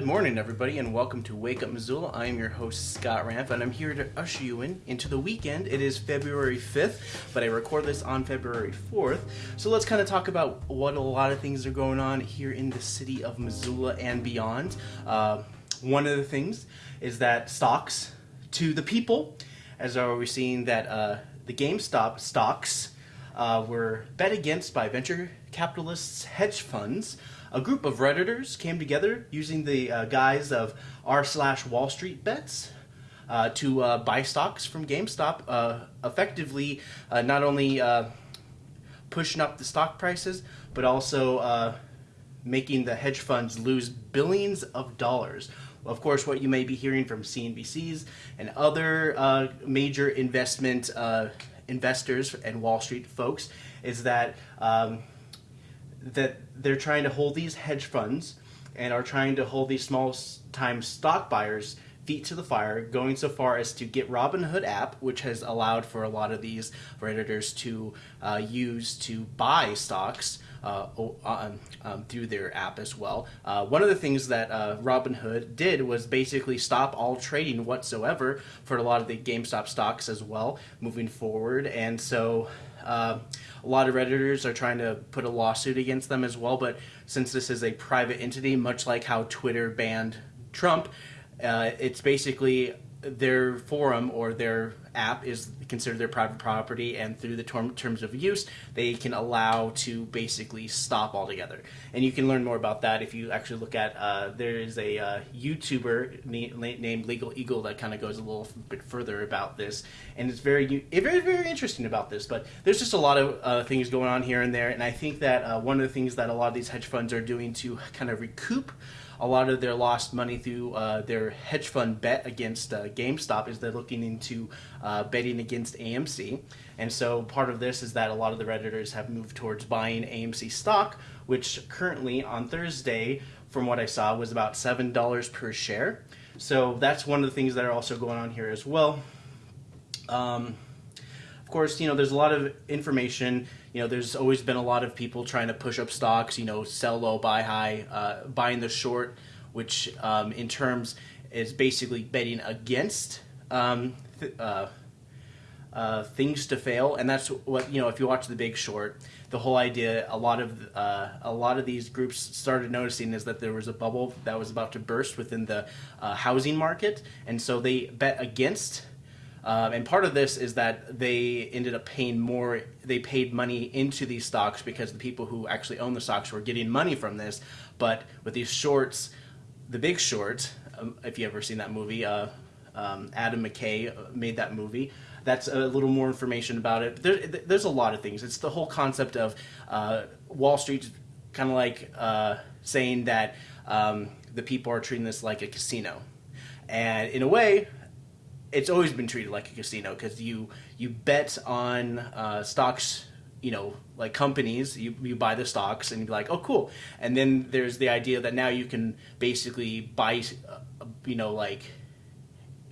Good morning, everybody, and welcome to Wake Up Missoula. I am your host, Scott Ramp, and I'm here to usher you in into the weekend. It is February 5th, but I record this on February 4th. So let's kind of talk about what a lot of things are going on here in the city of Missoula and beyond. Uh, one of the things is that stocks to the people, as are we seeing that uh, the GameStop stocks uh, were bet against by venture capitalists, hedge funds a group of Redditors came together using the uh, guise of r slash Wall Street bets uh, to uh, buy stocks from GameStop, uh, effectively uh, not only uh, pushing up the stock prices, but also making the hedge funds lose billions of dollars. Of course, what you may be hearing from CNBCs and other major investment investors and Wall Street folks is that um, that they're trying to hold these hedge funds and are trying to hold these small time stock buyers feet to the fire, going so far as to get Robinhood app, which has allowed for a lot of these redditors to uh, use to buy stocks uh, um, um, through their app as well. Uh, one of the things that uh, Robinhood did was basically stop all trading whatsoever for a lot of the GameStop stocks as well moving forward, and so uh, a lot of Redditors are trying to put a lawsuit against them as well, but since this is a private entity, much like how Twitter banned Trump, uh, it's basically their forum or their app is considered their private property and through the term, terms of use they can allow to basically stop altogether. And you can learn more about that if you actually look at uh, there is a uh, youtuber na- named legal eagle that kind of goes a little bit further about this. And it's very very very interesting about this but there's just a lot of uh, things going on here and there. And i think that uh, one of the things that a lot of these hedge funds are doing to kind of recoup a lot of their lost money through uh, their hedge fund bet against uh, GameStop is they're looking into uh, betting against AMC. And so part of this is that a lot of the Redditors have moved towards buying AMC stock, which currently on Thursday, from what I saw, was about $7 per share. So that's one of the things that are also going on here as well. Um, course, you know, there's a lot of information. You know, there's always been a lot of people trying to push up stocks, you know, sell low, buy high, uh, buying the short, which um, in terms is basically betting against um, th- uh, uh, things to fail, and that's what you know. If you watch The Big Short, the whole idea, a lot of uh, a lot of these groups started noticing is that there was a bubble that was about to burst within the uh, housing market, and so they bet against um, and part of this is that they ended up paying more, they paid money into these stocks because the people who actually own the stocks were getting money from this. But with these shorts, The Big Short, um, if you ever seen that movie, uh, um, Adam McKay uh, made that movie. That's a little more information about it. There, there's a lot of things. It's the whole concept of uh, Wall Street kind of like uh, saying that um, the people are treating this like a casino. And in a way, it's always been treated like a casino because you you bet on uh, stocks you know like companies you, you buy the stocks and you're like oh cool. And then there's the idea that now you can basically buy uh, you know like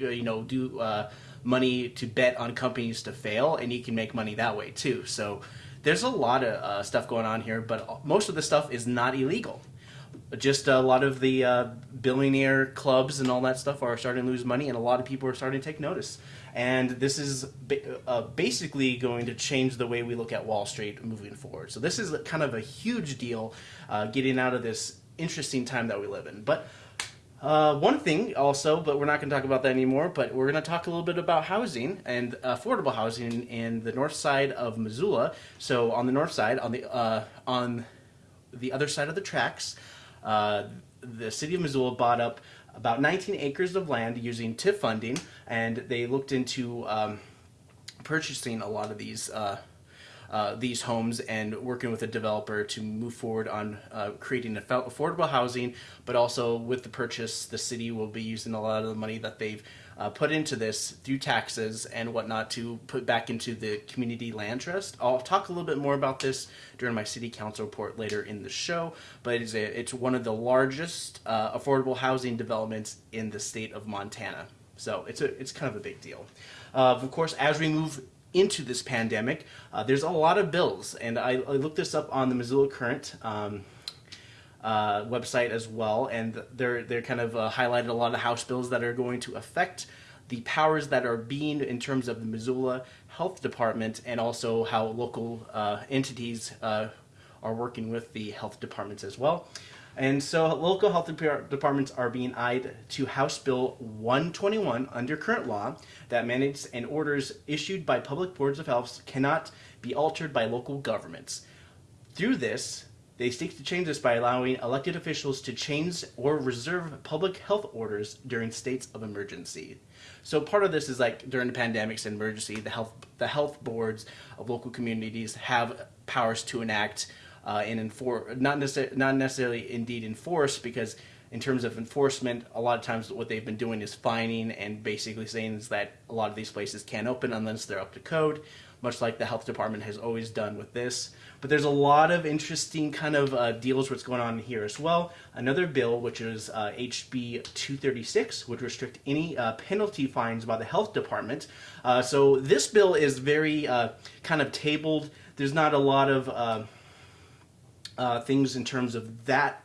uh, you know do uh, money to bet on companies to fail and you can make money that way too. So there's a lot of uh, stuff going on here but most of the stuff is not illegal just a lot of the uh, billionaire clubs and all that stuff are starting to lose money, and a lot of people are starting to take notice. And this is ba- uh, basically going to change the way we look at Wall Street moving forward. So this is kind of a huge deal, uh, getting out of this interesting time that we live in. But uh, one thing also, but we're not going to talk about that anymore. But we're going to talk a little bit about housing and affordable housing in the north side of Missoula. So on the north side, on the uh, on the other side of the tracks. Uh, the city of Missoula bought up about 19 acres of land using TIF funding, and they looked into um, purchasing a lot of these uh, uh, these homes and working with a developer to move forward on uh, creating affordable housing. But also with the purchase, the city will be using a lot of the money that they've uh, put into this through taxes and whatnot to put back into the community land trust. I'll talk a little bit more about this during my city council report later in the show, but it's, a, it's one of the largest uh, affordable housing developments in the state of Montana. So it's a it's kind of a big deal. Uh, of course, as we move into this pandemic, uh, there's a lot of bills, and I, I, looked this up on the Missoula Current. Um, uh, website as well, and they're they're kind of uh, highlighted a lot of House bills that are going to affect the powers that are being in terms of the Missoula Health Department and also how local uh, entities uh, are working with the health departments as well. And so local health departments are being eyed to House Bill 121 under current law that mandates and orders issued by public boards of health cannot be altered by local governments. Through this, they seek to change this by allowing elected officials to change or reserve public health orders during states of emergency. So part of this is like during the pandemics and emergency, the health the health boards of local communities have powers to enact uh, and enforce not necessarily not necessarily indeed enforce because in terms of enforcement, a lot of times what they've been doing is fining and basically saying is that a lot of these places can't open unless they're up to code, much like the health department has always done with this. But there's a lot of interesting kind of uh, deals what's going on here as well. Another bill, which is uh, HB 236, would restrict any uh, penalty fines by the health department. Uh, so this bill is very uh, kind of tabled. There's not a lot of uh, things in terms of that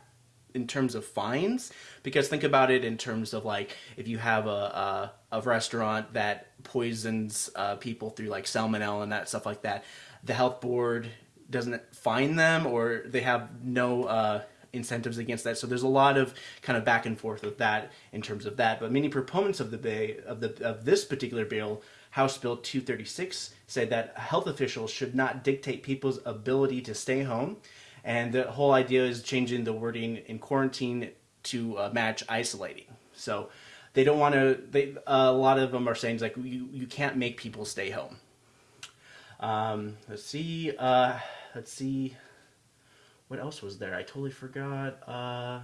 in terms of fines because think about it in terms of like if you have a, a, a restaurant that poisons uh, people through like salmonella and that stuff like that the health board doesn't fine them or they have no uh, incentives against that. So there's a lot of kind of back and forth with that in terms of that. But many proponents of the bay of the of this particular bill, House Bill 236, said that health officials should not dictate people's ability to stay home, and the whole idea is changing the wording in quarantine to uh, match isolating. So they don't want to. They uh, a lot of them are saying like you you can't make people stay home. Um, let's see. Uh, let's see. What else was there? I totally forgot. Uh,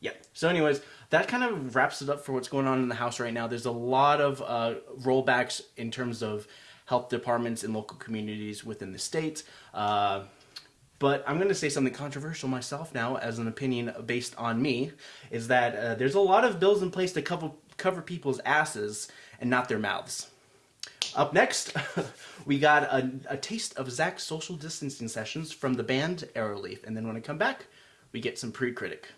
yeah. So, anyways, that kind of wraps it up for what's going on in the house right now. There's a lot of uh, rollbacks in terms of health departments and local communities within the state. Uh, but I'm going to say something controversial myself now, as an opinion based on me, is that uh, there's a lot of bills in place to cover cover people's asses and not their mouths. Up next, we got a, a, taste of Zach's social distancing sessions from the band Arrowleaf. And then when I come back, we get some pre-critic.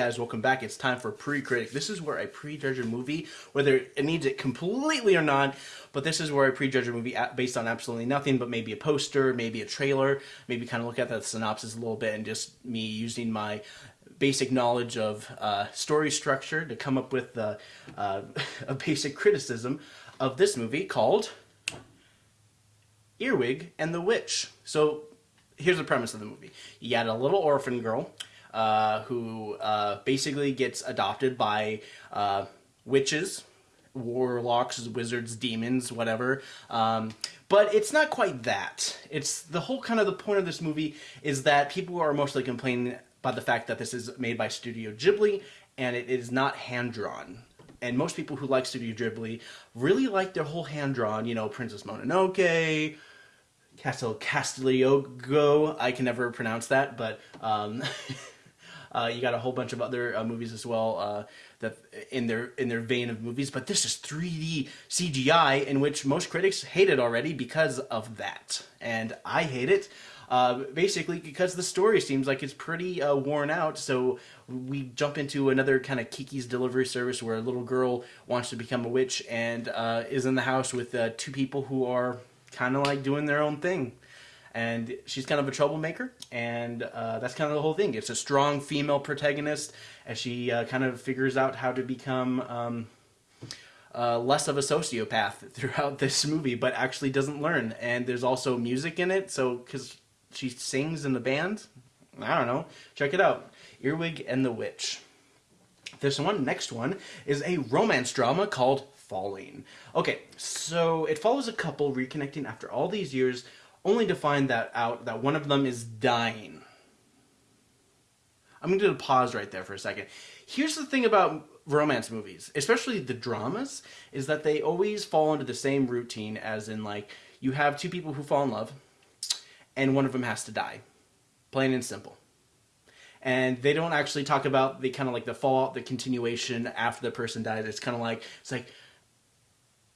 Guys, welcome back. It's time for Pre-Critic. This is where I prejudge a movie, whether it needs it completely or not, but this is where I prejudge a movie based on absolutely nothing but maybe a poster, maybe a trailer, maybe kind of look at the synopsis a little bit and just me using my basic knowledge of uh, story structure to come up with uh, uh, a basic criticism of this movie called Earwig and the Witch. So here's the premise of the movie. You got a little orphan girl uh, who uh, basically gets adopted by uh, witches, warlocks, wizards, demons, whatever. Um, but it's not quite that. It's the whole kind of the point of this movie is that people are mostly complaining about the fact that this is made by Studio Ghibli and it is not hand drawn. And most people who like Studio Ghibli really like their whole hand drawn, you know, Princess Mononoke, Castle Castigliogo. I can never pronounce that, but um, uh, you got a whole bunch of other uh, movies as well uh, that in their in their vein of movies. But this is 3D CGI, in which most critics hate it already because of that, and I hate it. Uh, basically, because the story seems like it's pretty uh, worn out, so we jump into another kind of Kiki's Delivery Service where a little girl wants to become a witch and uh, is in the house with uh, two people who are kind of like doing their own thing. And she's kind of a troublemaker, and uh, that's kind of the whole thing. It's a strong female protagonist as she uh, kind of figures out how to become um, uh, less of a sociopath throughout this movie, but actually doesn't learn. And there's also music in it, so because she sings in the band, I don't know. Check it out. Earwig and the Witch. This one, next one, is a romance drama called falling. Okay, so it follows a couple reconnecting after all these years, only to find that out that one of them is dying. I'm going to pause right there for a second. Here's the thing about romance movies, especially the dramas, is that they always fall into the same routine as in like you have two people who fall in love and one of them has to die. Plain and simple and they don't actually talk about the kind of like the fallout, the continuation after the person dies. It's kind of like it's like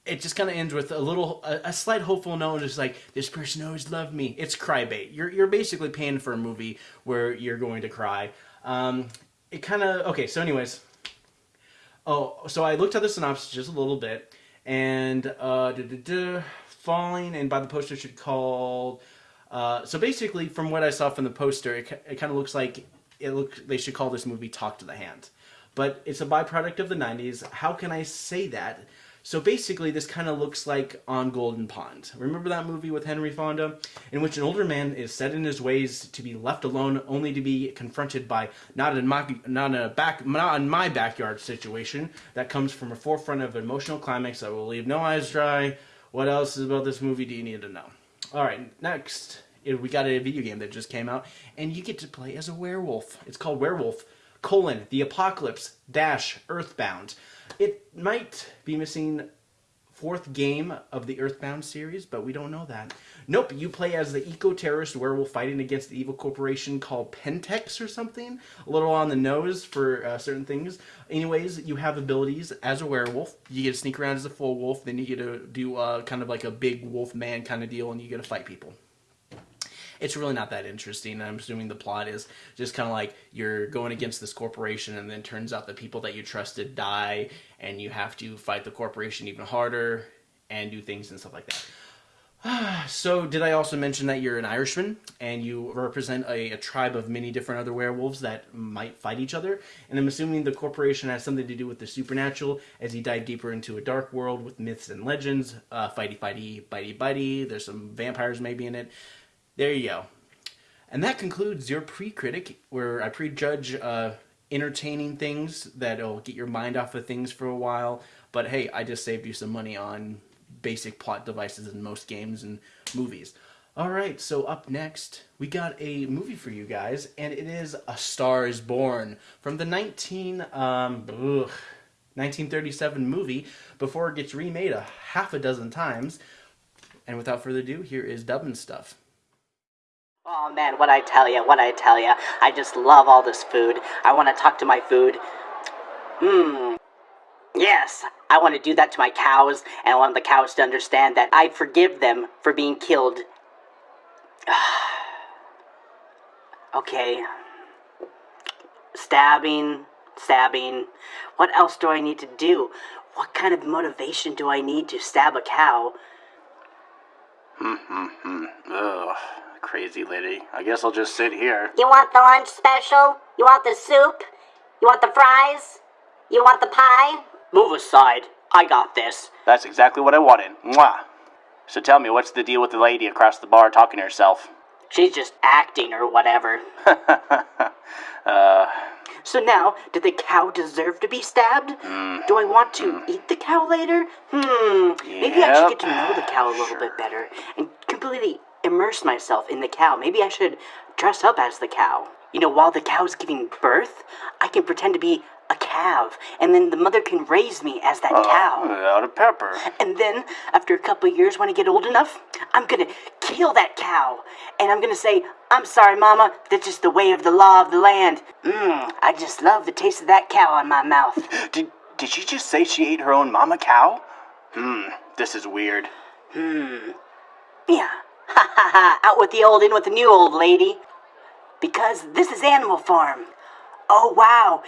it just kind of ends with a little, a, a, slight hopeful note, just like this person always loved me. It's cry bait. You're you're basically paying for a movie where you're going to cry. Um, it kind of okay. So, anyways, oh, so I looked at the synopsis just a little bit, and uh, da, da, da, falling, and by the poster should called. Uh, so basically, from what I saw from the poster, it, it kind of looks like it look. They should call this movie "Talk to the Hand," but it's a byproduct of the '90s. How can I say that? So basically, this kind of looks like On Golden Pond. Remember that movie with Henry Fonda? In which an older man is set in his ways to be left alone, only to be confronted by not in my not in a back not in my backyard situation that comes from a forefront of emotional climax that will leave no eyes dry. What else is about this movie do you need to know? All right, next eh, we got a video game that just came out, and you get to play as a werewolf. It's called Werewolf colon the Apocalypse dash Earthbound. It might be missing fourth game of the Earthbound series, but we don't know that. Nope, you play as the eco-terrorist werewolf fighting against the evil corporation called Pentex or something. A little on the nose for uh, certain things. Anyways, you have abilities as a werewolf. You get to sneak around as a full wolf, then you get to do uh, kind of like a big wolf man kind of deal, and you get to fight people it's really not that interesting. I'm assuming the plot is just kind of like you're going against this corporation, and then turns out the people that you trusted die, and you have to fight the corporation even harder and do things and stuff like that. So, did I also mention that you're an Irishman and you represent a, a, tribe of many different other werewolves that might fight each other? And I'm assuming the corporation has something to do with the supernatural as you dive deeper into a dark world with myths and legends. Uh, fighty, fighty, bitey, bitey. There's some vampires maybe in it. There you go. And that concludes your pre-critic, where I prejudge uh, entertaining things that'll get your mind off of things for a while. But hey, I just saved you some money on basic plot devices in most games and movies. Alright, so up next, we got a movie for you guys, and it is A Star is Born from the 19, um, ugh, 1937 movie before it gets remade a half a dozen times. And without further ado, here is Dubbin Stuff. Oh man, what I tell ya, what I tell ya. I just love all this food. I want to talk to my food. Mmm. Yes, I want to do that to my cows, and I want the cows to understand that I forgive them for being killed. okay. stabbing, stabbing. What else do I need to do? What kind of motivation do I need to stab a cow? Hmm. Hmm. Ugh, crazy lady. I guess I'll just sit here. You want the lunch special? You want the soup? You want the fries? You want the pie? Move aside. I got this. That's exactly what I wanted. Mwah. So tell me, what's the deal with the lady across the bar talking to herself? She's just acting or whatever. uh, So now, did the cow deserve to be stabbed? Do I want to eat the cow later? Hmm. Maybe I should get to know the cow a little bit better and completely immerse myself in the cow. Maybe I should dress up as the cow. You know, while the cow's giving birth, I can pretend to be a calf, and then the mother can raise me as that cow. out of pepper. And then, after a couple years, when I get old enough, I'm gonna kill that cow. And I'm gonna say, I'm sorry, Mama, that's just the way of the law of the land. Mmm, I just love the taste of that cow in my mouth. Did did she just say she ate her own mama cow? Hmm, this is weird. Hmm. Yeah. Ha ha ha, out with the old, in with the new old lady. Because this is Animal Farm. Oh, wow.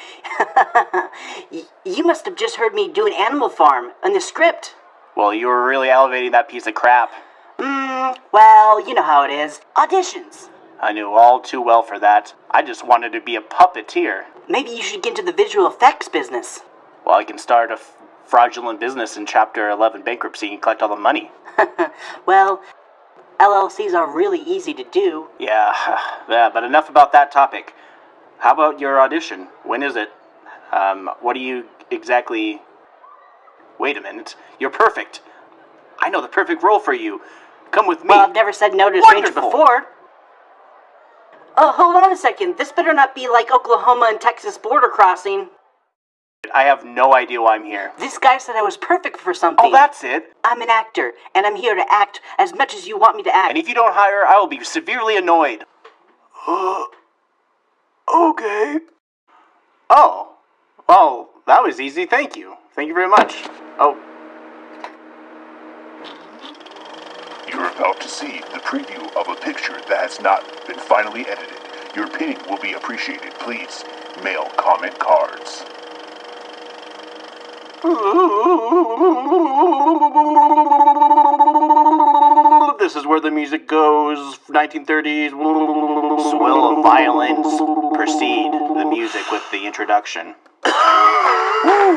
You must have just heard me do an Animal Farm in the script. Well, you were really elevating that piece of crap. Mmm, well, you know how it is. Auditions. I knew all too well for that. I just wanted to be a puppeteer. Maybe you should get into the visual effects business. Well, I can start a f- fraudulent business in Chapter 11 bankruptcy and collect all the money. Well, LLCs are really easy to do. Yeah, yeah, but enough about that topic. How about your audition? When is it? Um, what do you exactly. Wait a minute. You're perfect. I know the perfect role for you. Come with me. Well, I've never said no to a stranger before. Oh, hold on a second. This better not be like Oklahoma and Texas border crossing. I have no idea why I'm here. This guy said I was perfect for something. Oh, that's it. I'm an actor, and I'm here to act as much as you want me to act. And if you don't hire, I will be severely annoyed. okay. Oh. Well, that was easy. Thank you. Thank you very much. Oh, You're about to see the preview of a picture that has not been finally edited. Your opinion will be appreciated. Please mail comment cards. This is where the music goes. 1930s. Swell of violins precede the music with the introduction. woo,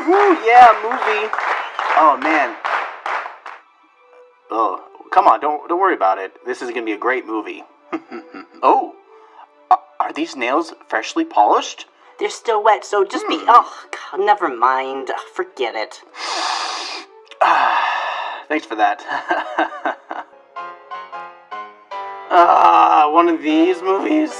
woo, yeah, movie. Oh man. Oh, come on, don't don't worry about it. This is gonna be a great movie. oh, are these nails freshly polished? They're still wet, so just be. Oh, God, never mind. Forget it. Thanks for that. Ah, one of these movies.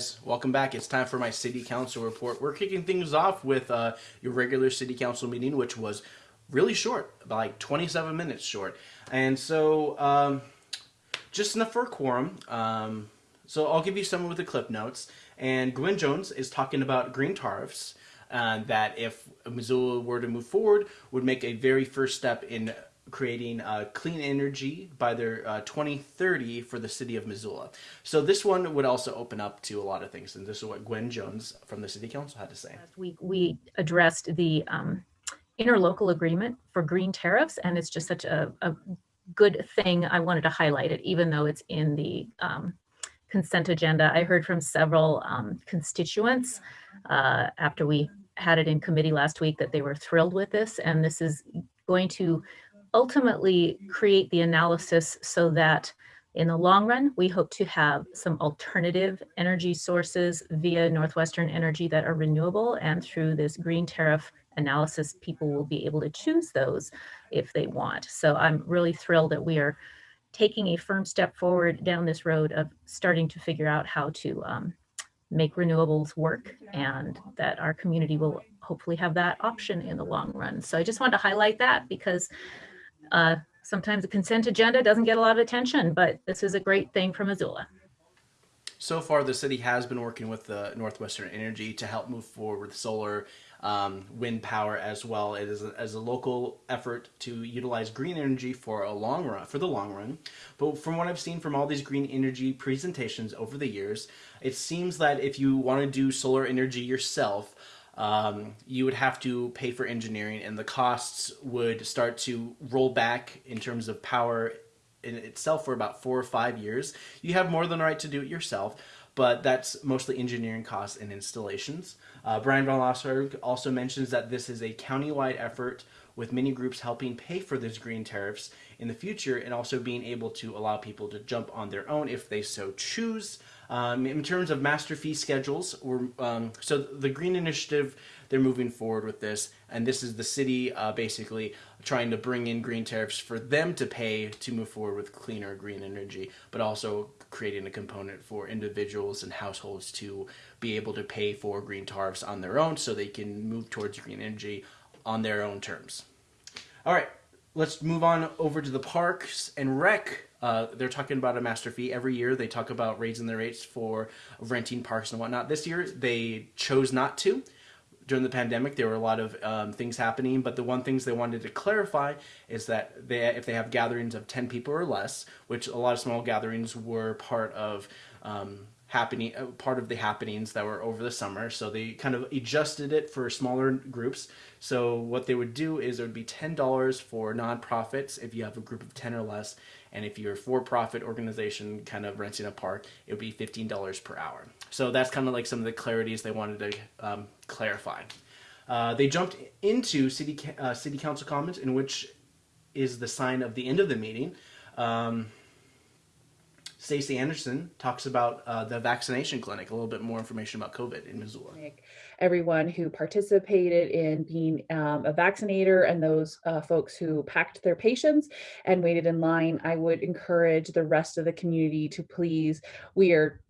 Guys, welcome back. It's time for my city council report. We're kicking things off with uh, your regular city council meeting, which was really short, like 27 minutes short. And so, um, just enough for a quorum. Um, so I'll give you some of the clip notes. And Gwen Jones is talking about green tariffs. Uh, that if Missoula were to move forward, would make a very first step in creating uh, clean energy by their uh, 2030 for the city of Missoula. So this one would also open up to a lot of things, and this is what Gwen Jones from the city council had to say. we we addressed the um, interlocal agreement for green tariffs, and it's just such a, a good thing. I wanted to highlight it, even though it's in the um, consent agenda. I heard from several um, constituents uh, after we had it in committee last week that they were thrilled with this, and this is going to ultimately create the analysis so that in the long run, we hope to have some alternative energy sources via Northwestern Energy that are renewable. And through this green tariff analysis, people will be able to choose those if they want. So I'm really thrilled that we are taking a firm step forward down this road of starting to figure out how to um, make renewables work and that our community will hopefully have that option in the long run. So I just wanted to highlight that because uh, sometimes the consent agenda doesn't get a lot of attention, but this is a great thing for Missoula. so far the city has been working with the Northwestern Energy to help move forward with solar, um, wind power as well. It is a, as a local effort to utilize green energy for a long run, for the long run. But from what I've seen from all these green energy presentations over the years, it seems that if you want to do solar energy yourself, um, you would have to pay for engineering and the costs would start to roll back in terms of power in itself for about four or five years. You have more than the right to do it yourself, but that's mostly engineering costs and installations. Uh, Bryan von Lossberg also mentions that this is a county-wide effort with many groups helping pay for these green tariffs in the future and also being able to allow people to jump on their own if they so choose. Um, in terms of master fee schedules, um, so the Green Initiative, they're moving forward with this, and this is the city uh, basically trying to bring in green tariffs for them to pay to move forward with cleaner green energy, but also creating a component for individuals and households to be able to pay for green tariffs on their own so they can move towards green energy on their own terms. All right, let's move on over to the parks and rec. Uh, they're talking about a master fee every year. They talk about raising the rates for renting parks and whatnot. This year, they chose not to. During the pandemic, there were a lot of um, things happening, but the one things they wanted to clarify is that they, if they have gatherings of 10 people or less, which a lot of small gatherings were part of um, happening uh, part of the happenings that were over the summer so they kind of adjusted it for smaller groups so what they would do is it would be $10 for nonprofits if you have a group of 10 or less and if you're a for-profit organization kind of renting a park it would be $15 per hour. So that's kind of like some of the clarities they wanted to um, clarify. Uh, they jumped into city uh, city council comments in which is the sign of the end of the meeting. Um, Stacie Anderson talks about uh, the vaccination clinic, a little bit more information about COVID in Missoula. Everyone who participated in being um, a vaccinator and those uh, folks who packed their patients and waited in line, I would encourage the rest of the community to please, we are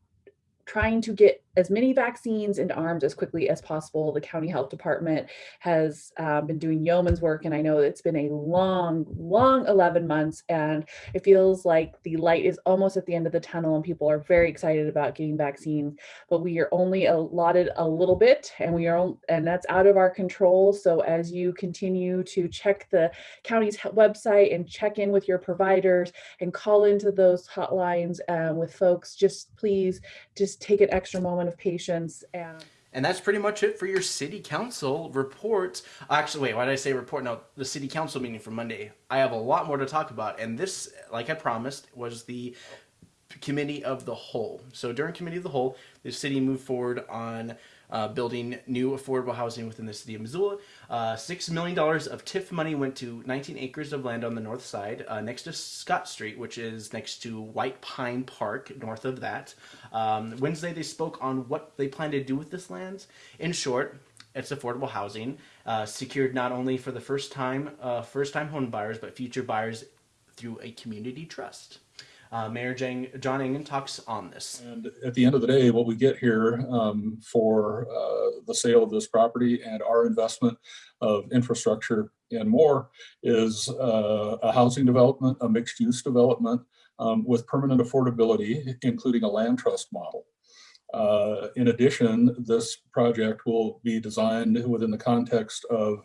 trying to get as many vaccines into arms as quickly as possible. The county health department has uh, been doing yeoman's work, and I know it's been a long, long 11 months, and it feels like the light is almost at the end of the tunnel, and people are very excited about getting vaccines. But we are only allotted a little bit, and we are, and that's out of our control. So as you continue to check the county's website and check in with your providers and call into those hotlines uh, with folks, just please just take an extra moment of patience and and that's pretty much it for your city council report. Actually, wait, why did I say report? No, the city council meeting for Monday. I have a lot more to talk about. And this, like I promised, was the committee of the whole. So during committee of the whole, the city moved forward on uh, building new affordable housing within the city of Missoula. Uh, $6 million of TIF money went to 19 acres of land on the north side uh, next to Scott Street, which is next to White Pine Park, north of that. Um, Wednesday, they spoke on what they plan to do with this land. In short, it's affordable housing uh, secured not only for the first time uh, first time home buyers but future buyers through a community trust uh, Mayor Jang, John Engen talks on this. And at the end of the day, what we get here um, for uh, the sale of this property and our investment of infrastructure and more is uh, a housing development, a mixed use development um, with permanent affordability, including a land trust model. Uh, in addition, this project will be designed within the context of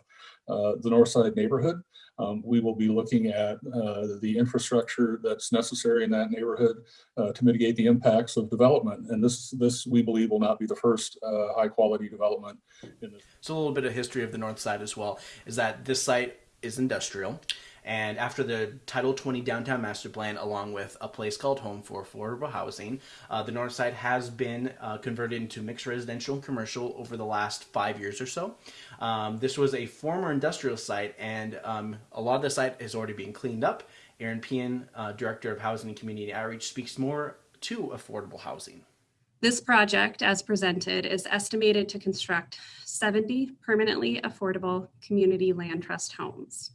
uh, the Northside neighborhood um, we will be looking at uh, the infrastructure that's necessary in that neighborhood uh, to mitigate the impacts of development. And this, this we believe, will not be the first uh, high quality development. In. So a little bit of history of the north side as well is that this site is industrial. And after the Title 20 Downtown Master Plan, along with a place called Home for Affordable Housing, uh, the north side has been uh, converted into mixed residential and commercial over the last five years or so. Um, this was a former industrial site, and um, a lot of the site is already being cleaned up. Eran Pehan, uh, Director of Housing and Community Outreach, speaks more to affordable housing. This project, as presented, is estimated to construct 70 permanently affordable community land trust homes.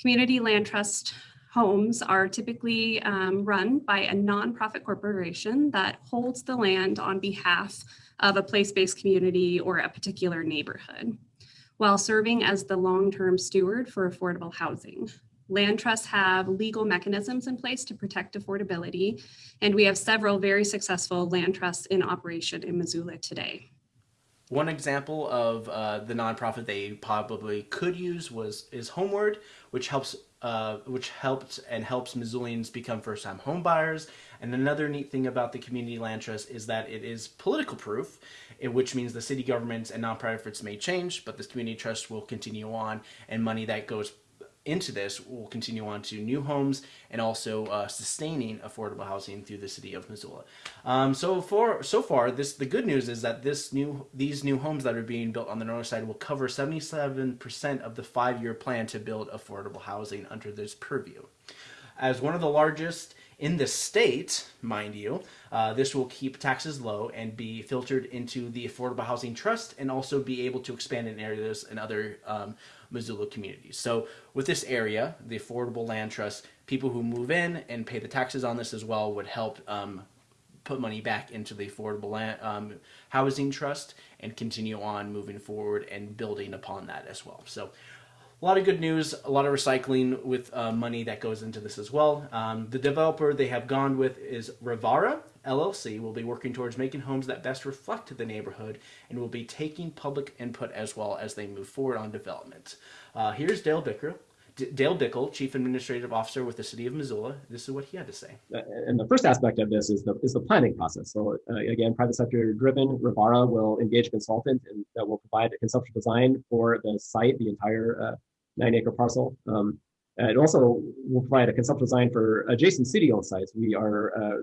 Community land trust homes are typically um, run by a nonprofit corporation that holds the land on behalf of a place-based community or a particular neighborhood while serving as the long-term steward for affordable housing. Land trusts have legal mechanisms in place to protect affordability, and we have several very successful land trusts in operation in Missoula today. One example of uh, the nonprofit they probably could use was is Homeword, which helps uh, which helped and helps Missoulians become first-time home buyers. And another neat thing about the Community Land Trust is that it is political proof, which means the city governments and nonprofits may change, but this community trust will continue on, and money that goes into this will continue on to new homes and also uh, sustaining affordable housing through the city of Missoula. Um, so for so far, this the good news is that this new these new homes that are being built on the north side will cover 77% of the five-year plan to build affordable housing under this purview. As one of the largest in the state, mind you, uh, this will keep taxes low and be filtered into the Affordable Housing Trust and also be able to expand in areas and other um, Missoula communities. So with this area, the Affordable Land Trust, people who move in and pay the taxes on this as well would help um, put money back into the Affordable Land, um, Housing Trust and continue on moving forward and building upon that as well. So a lot of good news, a lot of recycling with uh, money that goes into this as well. Um, the developer they have gone with is Rivara LLC. Will be working towards making homes that best reflect the neighborhood and will be taking public input as well as they move forward on development. Uh, here's Dale Bicker, Dale Bickel, Chief Administrative Officer with the City of Missoula. This is what he had to say. And the first aspect of this is the is the planning process. So uh, again, private sector driven. Rivara will engage a consultant and that will provide a conceptual design for the site, the entire uh, nine acre parcel. Um, it also will provide a conceptual design for adjacent city-owned sites. We are uh,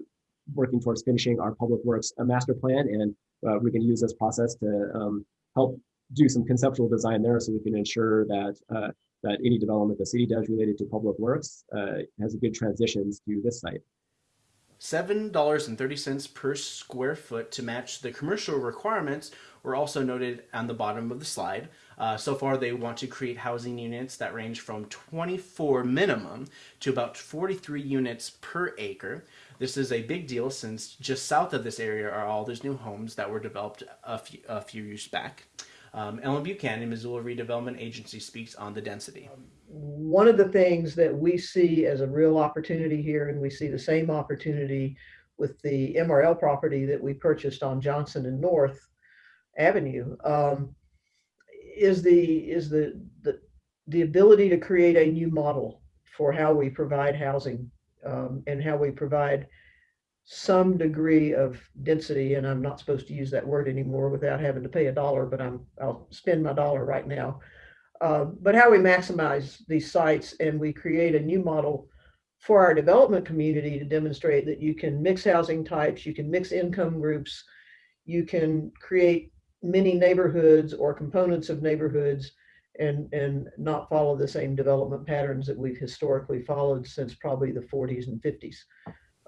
working towards finishing our public works uh, master plan, and uh, we can use this process to um, help do some conceptual design there, so we can ensure that uh, that any development the city does related to public works uh, has a good transitions to this site. $7.30 per square foot to match the commercial requirements were also noted on the bottom of the slide. Uh, so far, they want to create housing units that range from 24 minimum to about 43 units per acre. This is a big deal since just south of this area are all those new homes that were developed a few, a few years back. Um, Ellen Buchanan, Missoula Redevelopment Agency, speaks on the density. One of the things that we see as a real opportunity here, and we see the same opportunity with the MRL property that we purchased on Johnson and North Avenue, um, is the is the, the the ability to create a new model for how we provide housing um, and how we provide some degree of density. And I'm not supposed to use that word anymore without having to pay a dollar, but I'm I'll spend my dollar right now. Uh, but how we maximize these sites and we create a new model for our development community to demonstrate that you can mix housing types, you can mix income groups, you can create many neighborhoods or components of neighborhoods and and not follow the same development patterns that we've historically followed since probably the 40s and 50s.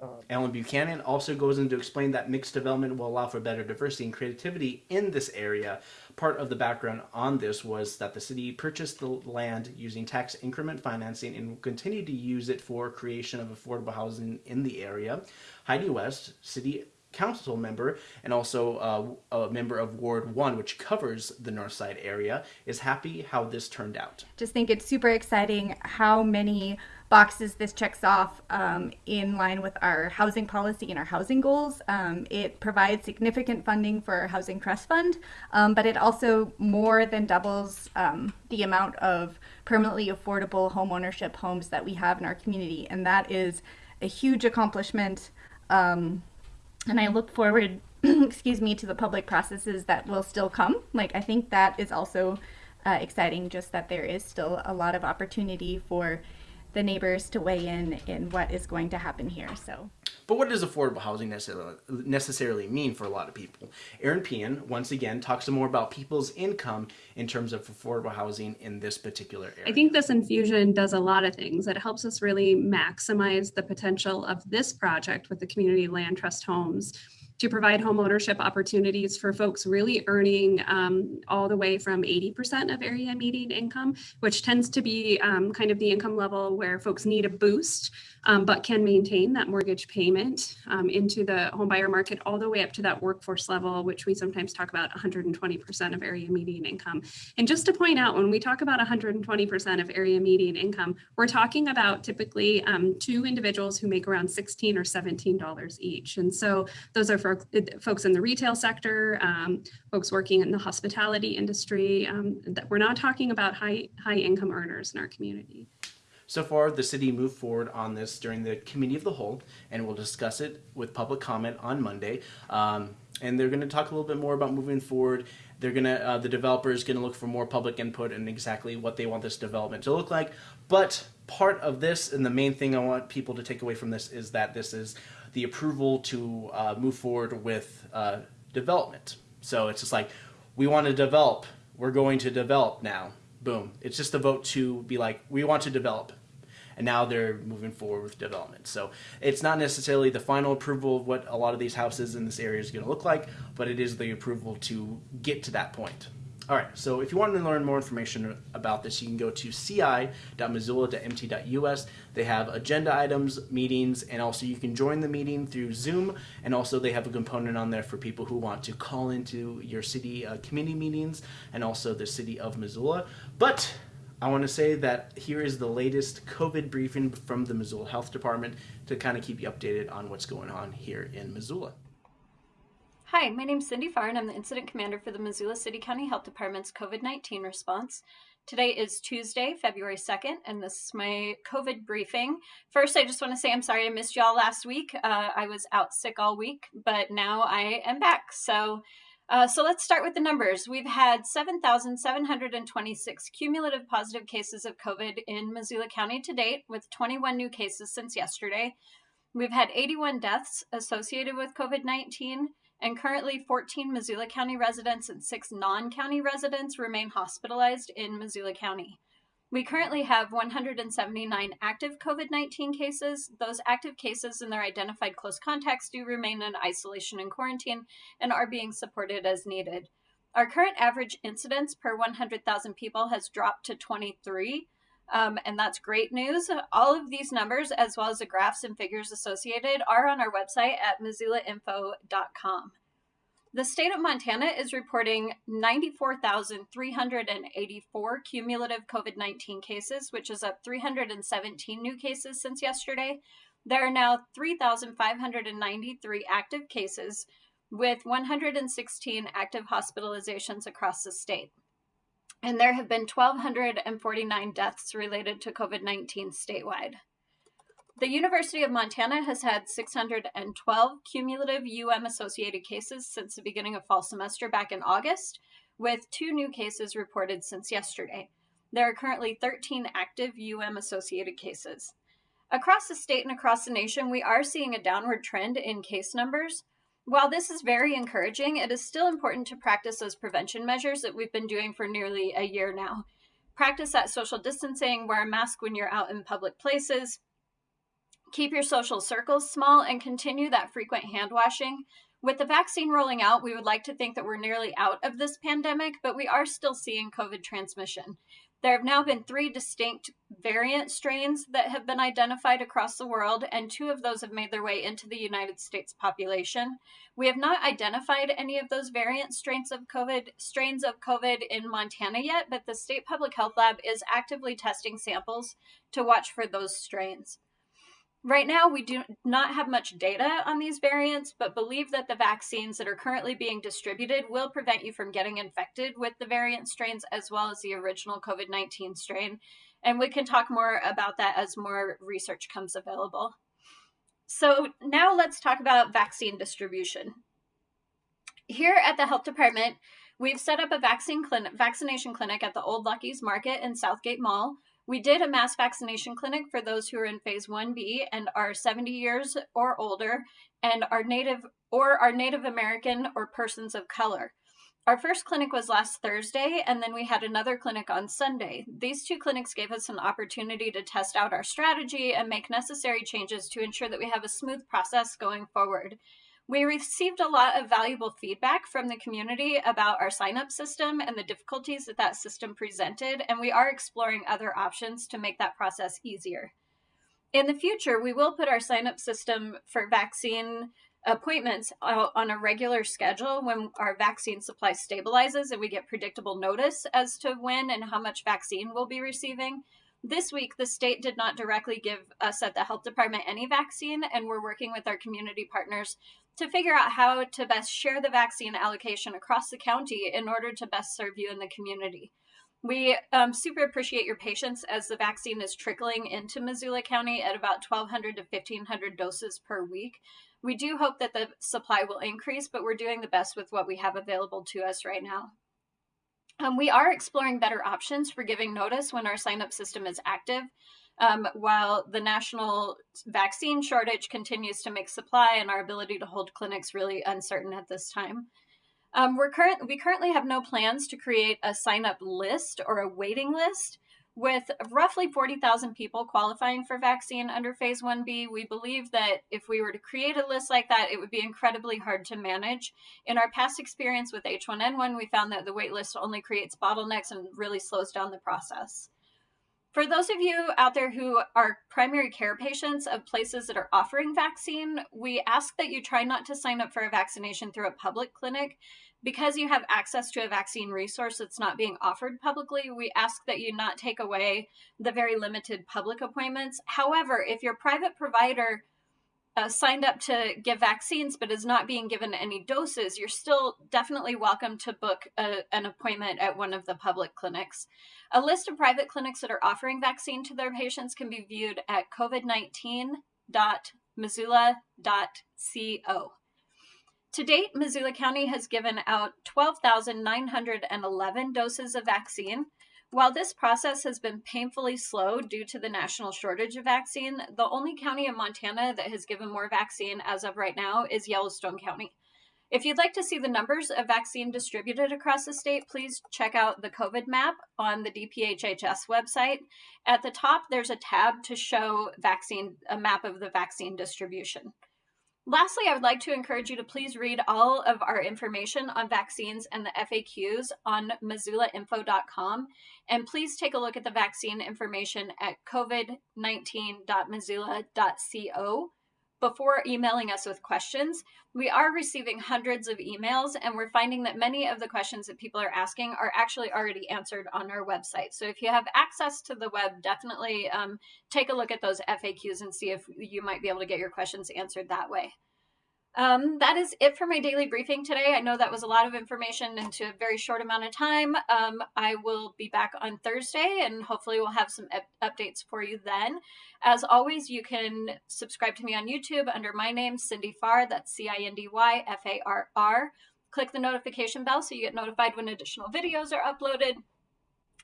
Um, Ellen Buchanan also goes in to explain that mixed development will allow for better diversity and creativity in this area. Part of the background on this was that the city purchased the land using tax increment financing and will continue to use it for creation of affordable housing in the area. Heidi West, city council member and also uh, a member of Ward 1, which covers the North Side area, is happy how this turned out. Just think it's super exciting how many boxes this checks off um, in line with our housing policy and our housing goals. Um, it provides significant funding for our Housing Trust Fund, um, but it also more than doubles um, the amount of permanently affordable homeownership homes that we have in our community. And that is a huge accomplishment. Um, and I look forward, excuse me, to the public processes that will still come. Like, I think that is also uh, exciting, just that there is still a lot of opportunity for the neighbors to weigh in in what is going to happen here. So. But what does affordable housing necessarily mean for a lot of people? Eran Pehan, once again, talks more about people's income in terms of affordable housing in this particular area. I think this infusion does a lot of things. It helps us really maximize the potential of this project with the Community Land Trust Homes to provide home ownership opportunities for folks really earning um, all the way from 80% of area median income, which tends to be um, kind of the income level where folks need a boost, um, but can maintain that mortgage payment um, into the homebuyer market all the way up to that workforce level, which we sometimes talk about 120% of area median income. And just to point out, when we talk about 120% of area median income, we're talking about typically um, two individuals who make around 16 or $17 each. And so those are for folks in the retail sector, um, folks working in the hospitality industry. Um, that we're not talking about high, high income earners in our community. So far, the city moved forward on this during the committee of the whole, and we'll discuss it with public comment on Monday. Um, and they're going to talk a little bit more about moving forward. They're going to, uh, the developer is going to look for more public input and exactly what they want this development to look like. But part of this, and the main thing I want people to take away from this, is that this is the approval to uh, move forward with uh, development. So it's just like, we want to develop, we're going to develop now boom. It's just a vote to be like, we want to develop. And now they're moving forward with development. So it's not necessarily the final approval of what a lot of these houses in this area is going to look like, but it is the approval to get to that point. All right, so if you want to learn more information about this, you can go to ci.missoula.mt.us. They have agenda items, meetings, and also you can join the meeting through Zoom. And also they have a component on there for people who want to call into your city uh, committee meetings and also the city of Missoula. But I want to say that here is the latest COVID briefing from the Missoula Health Department to kind of keep you updated on what's going on here in Missoula. Hi, my name is Cindy Farr, and I'm the Incident Commander for the Missoula City County Health Department's COVID 19 response. Today is Tuesday, February 2nd, and this is my COVID briefing. First, I just want to say I'm sorry I missed y'all last week. Uh, I was out sick all week, but now I am back. So, uh, so let's start with the numbers. We've had 7,726 cumulative positive cases of COVID in Missoula County to date, with 21 new cases since yesterday. We've had 81 deaths associated with COVID 19 and currently 14 Missoula County residents and six non county residents remain hospitalized in Missoula County. We currently have 179 active COVID 19 cases. Those active cases and their identified close contacts do remain in isolation and quarantine and are being supported as needed. Our current average incidence per 100,000 people has dropped to 23. Um, and that's great news. All of these numbers, as well as the graphs and figures associated, are on our website at missoulainfo.com. The state of Montana is reporting 94,384 cumulative COVID 19 cases, which is up 317 new cases since yesterday. There are now 3,593 active cases, with 116 active hospitalizations across the state and there have been 1,249 deaths related to COVID 19 statewide. The University of Montana has had 612 cumulative UM associated cases since the beginning of fall semester back in August, with two new cases reported since yesterday. There are currently 13 active UM associated cases. Across the state and across the nation, we are seeing a downward trend in case numbers, while this is very encouraging, it is still important to practice those prevention measures that we've been doing for nearly a year now. Practice that social distancing, wear a mask when you're out in public places, keep your social circles small, and continue that frequent hand washing. With the vaccine rolling out, we would like to think that we're nearly out of this pandemic, but we are still seeing COVID transmission. There have now been three distinct variant strains that have been identified across the world, and two of those have made their way into the United States population. We have not identified any of those variant strains of COVID strains of COVID in Montana yet, but the state public health lab is actively testing samples to watch for those strains. Right now, we do not have much data on these variants, but believe that the vaccines that are currently being distributed will prevent you from getting infected with the variant strains as well as the original COVID 19 strain. And we can talk more about that as more research comes available. So, now let's talk about vaccine distribution. Here at the health department, we've set up a vaccine clinic, vaccination clinic at the Old Lucky's Market in Southgate Mall we did a mass vaccination clinic for those who are in phase 1B and are 70 years or older and are native or are Native American or persons of color. Our first clinic was last Thursday, and then we had another clinic on Sunday. These two clinics gave us an opportunity to test out our strategy and make necessary changes to ensure that we have a smooth process going forward. We received a lot of valuable feedback from the community about our sign up system and the difficulties that that system presented, and we are exploring other options to make that process easier. In the future, we will put our sign up system for vaccine appointments on a regular schedule when our vaccine supply stabilizes and we get predictable notice as to when and how much vaccine we'll be receiving. This week, the state did not directly give us at the health department any vaccine, and we're working with our community partners to figure out how to best share the vaccine allocation across the county in order to best serve you in the community. We um, super appreciate your patience as the vaccine is trickling into Missoula County at about 1,200 to 1,500 doses per week. We do hope that the supply will increase, but we're doing the best with what we have available to us right now. Um, we are exploring better options for giving notice when our sign up system is active. Um, while the national vaccine shortage continues to make supply and our ability to hold clinics really uncertain at this time. Um, we're current, we currently have no plans to create a sign up list or a waiting list. With roughly 40,000 people qualifying for vaccine under phase 1B, we believe that if we were to create a list like that, it would be incredibly hard to manage. In our past experience with H1N1, we found that the wait list only creates bottlenecks and really slows down the process. For those of you out there who are primary care patients of places that are offering vaccine, we ask that you try not to sign up for a vaccination through a public clinic. Because you have access to a vaccine resource that's not being offered publicly, we ask that you not take away the very limited public appointments. However, if your private provider uh, signed up to give vaccines but is not being given any doses, you're still definitely welcome to book a, an appointment at one of the public clinics. A list of private clinics that are offering vaccine to their patients can be viewed at covid19.missoula.co. To date, Missoula County has given out 12,911 doses of vaccine. While this process has been painfully slow due to the national shortage of vaccine, the only county in Montana that has given more vaccine as of right now is Yellowstone County. If you'd like to see the numbers of vaccine distributed across the state, please check out the COVID map on the DPHHS website. At the top, there's a tab to show vaccine a map of the vaccine distribution. Lastly, I would like to encourage you to please read all of our information on vaccines and the FAQs on missoulainfo.com. And please take a look at the vaccine information at covid19.missoula.co before emailing us with questions. We are receiving hundreds of emails, and we're finding that many of the questions that people are asking are actually already answered on our website. So if you have access to the web, definitely um, take a look at those FAQs and see if you might be able to get your questions answered that way. Um, that is it for my daily briefing today. I know that was a lot of information into a very short amount of time. Um, I will be back on Thursday and hopefully we'll have some updates for you then. As always, you can subscribe to me on YouTube under my name, Cindy Farr. That's C I N D Y F A R R. Click the notification bell so you get notified when additional videos are uploaded.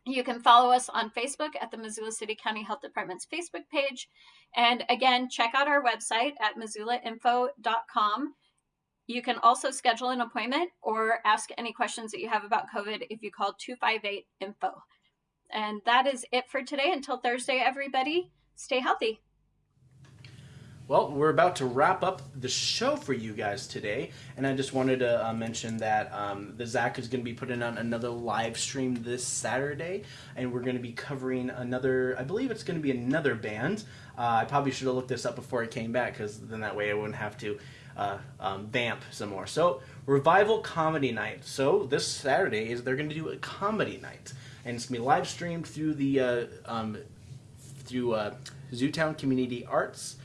You can follow us on Facebook at the Missoula City County Health Department's Facebook page. And again, check out our website at missoulainfo.com. You can also schedule an appointment or ask any questions that you have about COVID if you call 258 INFO. And that is it for today. Until Thursday, everybody, stay healthy. Well, we're about to wrap up the show for you guys today, and I just wanted to uh, mention that um, the ZACC is going to be putting on another live stream this Saturday, and we're going to be covering another. I believe it's going to be another band. Uh, I probably should have looked this up before I came back, because then that way I wouldn't have to uh, um, vamp some more. So, revival comedy night. So this Saturday is they're going to do a comedy night, and it's going to be live streamed through the uh, um, through uh, Zootown Community Arts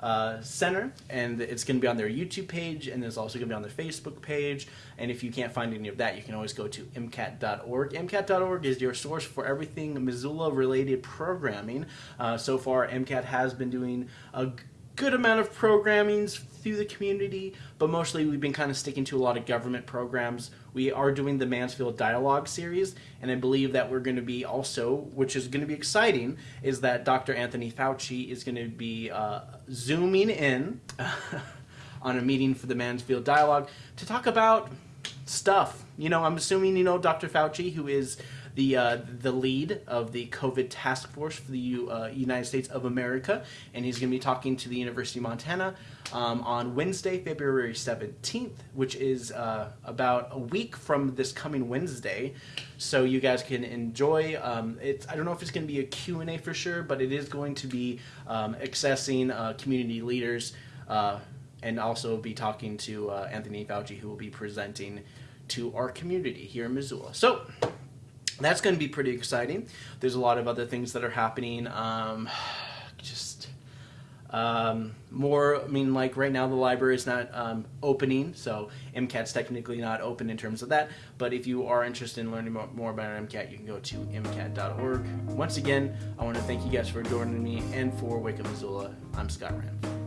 uh, Center, and it's going to be on their YouTube page, and it's also going to be on their Facebook page. And if you can't find any of that, you can always go to MCAT.org. MCAT.org is your source for everything Missoula-related programming. Uh, so far, MCAT has been doing a good amount of programmings through the community, but mostly we've been kind of sticking to a lot of government programs. We are doing the Mansfield Dialogue series, and I believe that we're going to be also, which is going to be exciting, is that Dr. Anthony Fauci is going to be uh, zooming in on a meeting for the Mansfield Dialogue to talk about stuff. You know, I'm assuming you know Dr. Fauci, who is the uh, the lead of the COVID task force for the U, uh, United States of America, and he's going to be talking to the University of Montana um, on Wednesday, February 17th, which is uh, about a week from this coming Wednesday. So you guys can enjoy. Um, it's I don't know if it's going to be a Q and A for sure, but it is going to be um, accessing uh, community leaders. Uh, and also be talking to uh, Anthony Fauci, who will be presenting to our community here in Missoula. So that's going to be pretty exciting. There's a lot of other things that are happening. Um, just um, more, I mean, like right now the library is not um, opening, so MCAT's technically not open in terms of that. But if you are interested in learning more about MCAT, you can go to MCAT.org. Once again, I want to thank you guys for joining me and for Wake Up Missoula. I'm Scott Rand.